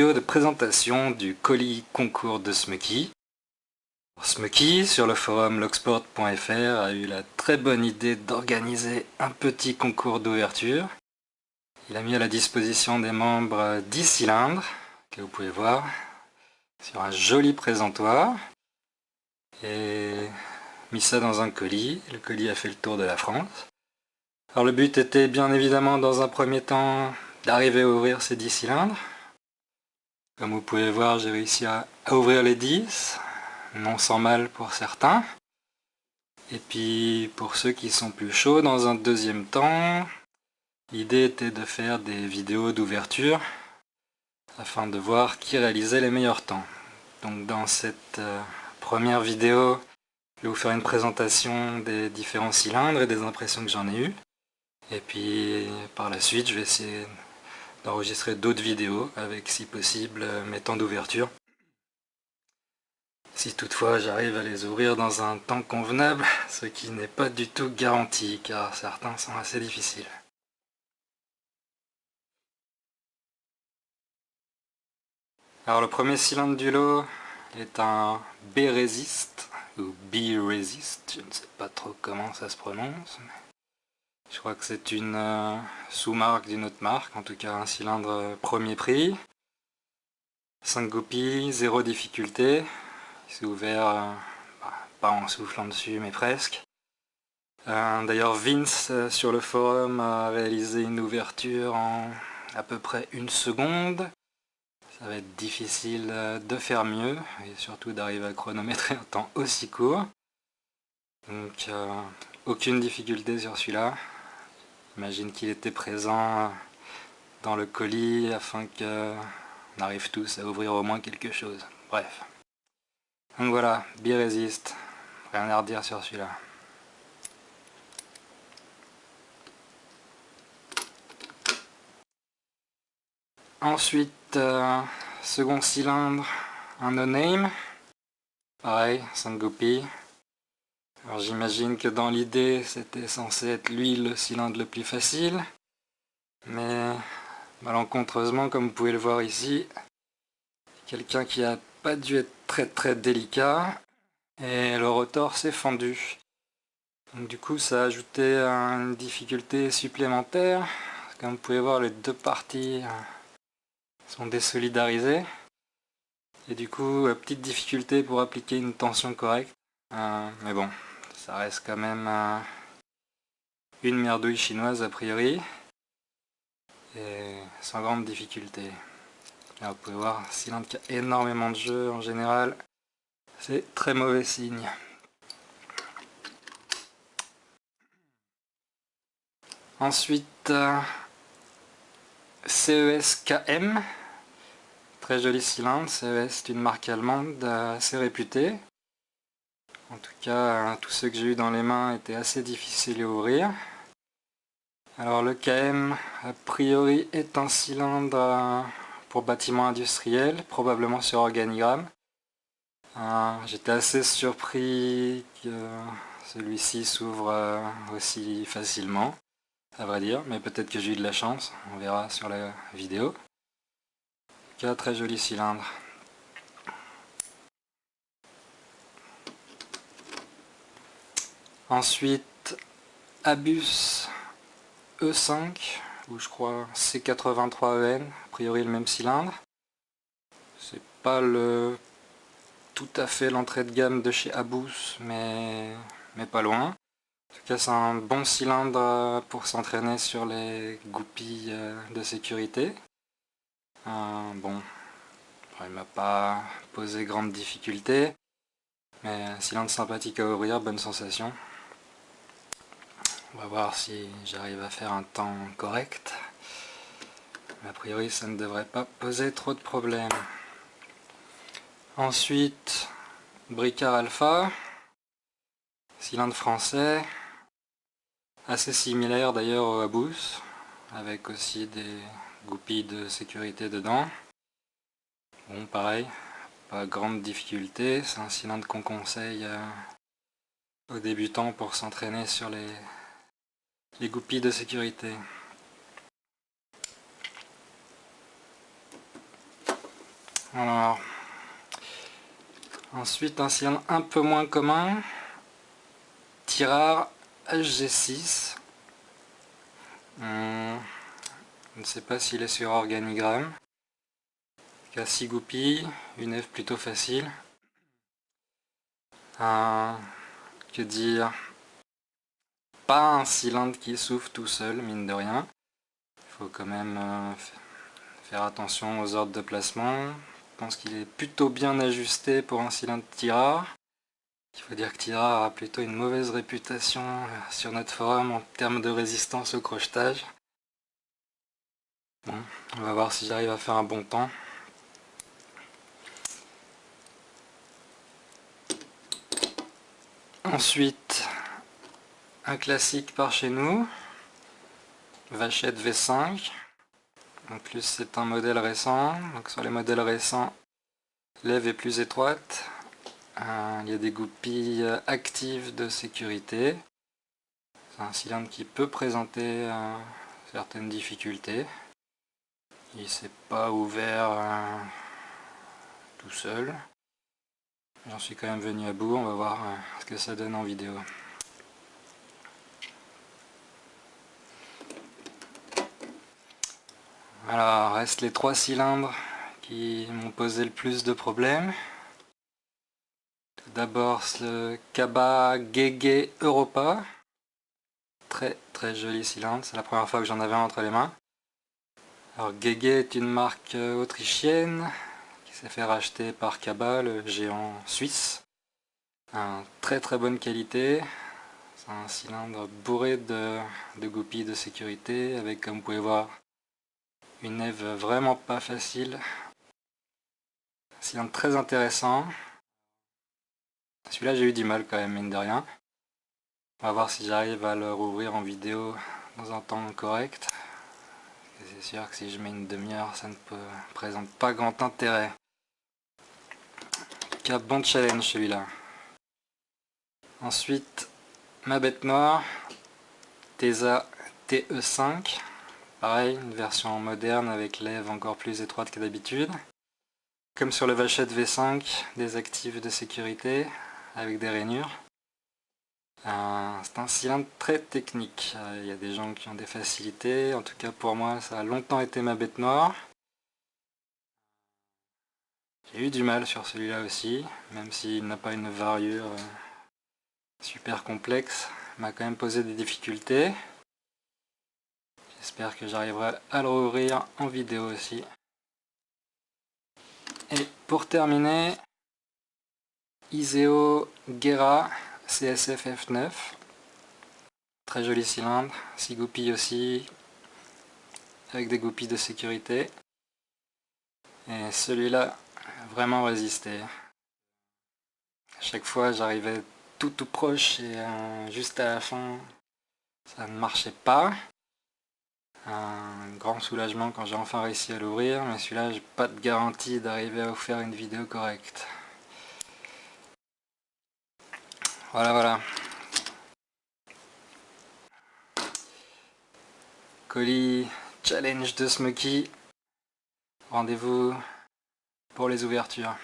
vidéo de présentation du colis concours de Smucky. Smucky, sur le forum logsport.fr, a eu la très bonne idée d'organiser un petit concours d'ouverture. Il a mis à la disposition des membres 10 cylindres, que vous pouvez voir, sur un joli présentoir, et mis ça dans un colis. Le colis a fait le tour de la France. Alors le but était bien évidemment dans un premier temps d'arriver à ouvrir ces 10 cylindres. Comme vous pouvez voir, j'ai réussi à, ouvrir les 10, non sans mal pour certains. Et puis pour ceux qui sont plus chauds, dans un deuxième temps, l'idée était de faire des vidéos d'ouverture afin de voir qui réalisait les meilleurs temps. Donc dans cette euh, première vidéo, je vais vous faire une présentation des différents cylindres et des impressions que j'en ai eues. Et puis par la suite, je vais essayer d'enregistrer d'autres vidéos avec si possible mes temps d'ouverture. Si toutefois j'arrive à les ouvrir dans un temps convenable, ce qui n'est pas du tout garanti car certains sont assez difficiles. Alors le premier cylindre du lot est un B-Resist ou B-Resist, je ne sais pas trop comment ça se prononce. Je crois que c'est une euh, sous-marque d'une autre marque, en tout cas un cylindre euh, premier prix. 5 goupilles, 0 difficulté. Il s'est ouvert, euh, bah, pas en soufflant dessus, mais presque. D'ailleurs Vince sur le forum a réalisé une ouverture en à peu près une seconde. Ça va être difficile de faire mieux et surtout d'arriver à chronométrer un temps aussi court. Donc aucune difficulté sur celui-là. J'imagine qu'il était présent dans le colis afin qu'on arrive tous à ouvrir au moins quelque chose. Bref. Donc voilà, Birésiste. Rien à redire sur celui-là. Ensuite, euh, second cylindre, un no-name. Pareil, 5 goupilles. Alors j'imagine que dans l'idée c'était censé être lui le cylindre le plus facile. Mais malencontreusement comme vous pouvez le voir ici, quelqu'un qui a pas dû être très très délicat et le rotor s'est fendu. Donc du coup ça a ajouté une difficulté supplémentaire. Comme vous pouvez voir les deux parties sont désolidarisées. Et du coup petite difficulté pour appliquer une tension correcte. Euh, mais bon, ça reste quand même une merdouille chinoise a priori. Et sans grande difficulté. Là vous pouvez voir, cylindre qui a énormément de jeu en général, c'est très mauvais signe. Ensuite, CES-KM, très joli cylindre, CES est une marque allemande assez réputée. En tout cas, tous ceux que j'ai eu dans les mains étaient assez difficiles à ouvrir. Alors le KM, a priori, est un cylindre euh, pour bâtiment industriel, probablement sur organigramme. Euh, j'étais assez surpris que celui-ci s'ouvre euh, aussi facilement, à vrai dire, mais peut-être que j'ai eu de la chance, on verra sur la vidéo. En tout cas, très joli cylindre. Ensuite, Abus E5, ou je crois C83EN, a priori le même cylindre. C'est pas le tout à fait l'entrée de gamme de chez Abus, mais, mais pas loin. En tout cas, c'est un bon cylindre pour s'entraîner sur les goupilles euh, de sécurité. Euh, bon, il m'a pas posé grande difficulté, mais cylindre sympathique à ouvrir, bonne sensation. On va voir si j'arrive à faire un temps correct. A priori, ça ne devrait pas poser trop de problèmes. Ensuite, Bricard Alpha, cylindre français, assez similaire d'ailleurs au Abus, avec aussi des goupilles de sécurité dedans. Bon, pareil, pas grande difficulté, c'est un cylindre qu'on conseille euh, aux débutants pour s'entraîner sur les les goupilles de sécurité. Alors, ensuite un cylindre un peu moins commun, Tirard HG6. Hmm, je ne sais pas s'il est sur organigramme. Il a 6 goupilles, une F plutôt facile. que dire? Pas un cylindre qui souffle tout seul, mine de rien. Il faut quand même euh, faire attention aux ordres de placement. Je pense qu'il est plutôt bien ajusté pour un cylindre tirard. Il faut dire que Tirard a plutôt une mauvaise réputation euh, sur notre forum en termes de résistance au crochetage. Bon, on va voir si j'arrive à faire un bon temps. Ensuite, un classique par chez nous, Vachette V5. En plus c'est un modèle récent, donc sur les modèles récents, l'ève est plus étroite. Euh, il y a des goupilles actives de sécurité. C'est un cylindre qui peut présenter euh, certaines difficultés. Il s'est pas ouvert euh, tout seul. J'en suis quand même venu à bout, on va voir ce que ça donne en vidéo. Alors, reste les trois cylindres qui m'ont posé le plus de problèmes. Tout d'abord ce Kaba Gege Europa. Très très joli cylindre, c'est la première fois que j'en avais entre les mains. Alors Gege est une marque autrichienne qui s'est fait racheter par Kaba, le géant suisse. Un très très bonne qualité. C'est un cylindre bourré de, de goupilles de sécurité avec, comme vous pouvez voir, une neve vraiment pas facile. Cylindre très intéressant. Celui-là j'ai eu du mal quand même, mine de rien. On va voir si j'arrive à le rouvrir en vidéo dans un temps correct. C'est sûr que si je mets une demi-heure, ça ne présente pas grand intérêt. En bon challenge celui-là. Ensuite, ma bête noire, Tesa TE5. Pareil, une version moderne avec lèvres encore plus étroite que d'habitude. Comme sur le Vachette V5, des actifs de sécurité avec des rainures. C'est un cylindre très technique. Euh, il y a des gens qui ont des facilités. En tout cas pour moi, ça a longtemps été ma bête noire. J'ai eu du mal sur celui-là aussi, même s'il n'a pas une variure euh, super complexe. M'a quand même posé des difficultés. J'espère que j'arriverai à le rouvrir en vidéo aussi. Et pour terminer, Iseo Gera CSF F9. Très joli cylindre, 6 goupilles aussi, avec des goupilles de sécurité. Et celui-là, vraiment résisté. À chaque fois, j'arrivais tout tout proche et euh, juste à la fin, ça ne marchait pas. Un grand soulagement quand j'ai enfin réussi à l'ouvrir, mais celui-là, j'ai pas de garantie d'arriver à vous faire une vidéo correcte. Voilà, voilà. Colis challenge de Smoky. Rendez-vous pour les ouvertures.